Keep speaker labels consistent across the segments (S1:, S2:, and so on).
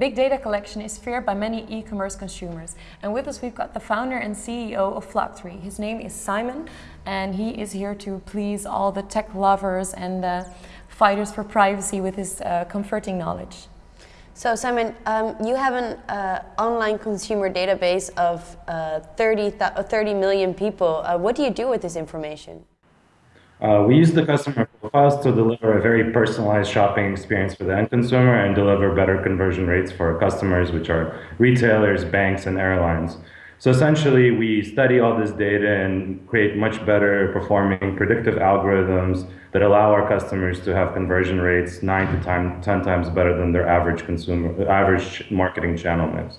S1: Big data collection is feared by many e-commerce consumers. And with us we've got the founder and CEO of Flocktory. His name is Simon and he is here to please all the tech lovers and uh, fighters for privacy with his uh, comforting knowledge.
S2: So Simon, um, you have an uh, online consumer database of uh, 30, 30 million people. Uh, what do you do with this information?
S3: Uh, we use the customer profiles to deliver a very personalized shopping experience for the end consumer and deliver better conversion rates for our customers, which are retailers, banks, and airlines. So essentially, we study all this data and create much better performing predictive algorithms that allow our customers to have conversion rates nine to 10 times better than their average consumer, average marketing channel mix.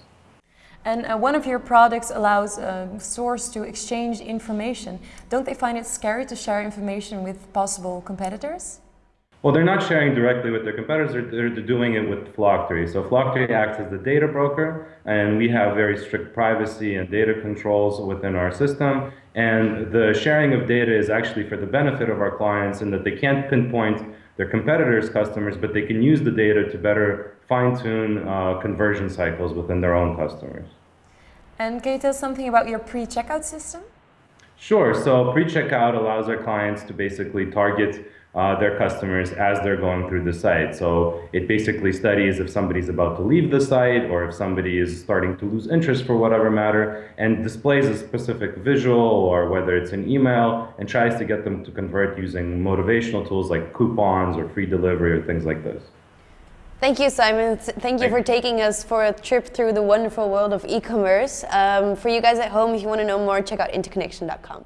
S1: And uh, one of your products allows a uh, source to exchange information. Don't they find it scary to share information with possible competitors?
S3: Well, they're not sharing directly with their competitors, they're, they're doing it with Flocktory. So Flocktory acts as the data broker, and we have very strict privacy and data controls within our system. And the sharing of data is actually for the benefit of our clients in that they can't pinpoint their competitors' customers, but they can use the data to better fine-tune uh, conversion cycles within their own customers.
S1: And can you tell us something about your pre-checkout system?
S3: Sure. So pre-checkout allows our clients to basically target uh, their customers as they're going through the site. So it basically studies if somebody's about to leave the site or if somebody is starting to lose interest for whatever matter and displays a specific visual or whether it's an email and tries to get them to convert using motivational tools like coupons or free delivery or things like this.
S2: Thank you, Simon. Thank you for taking us for a trip through the wonderful world of e-commerce. Um, for you guys at home, if you want to know more, check out interconnection.com.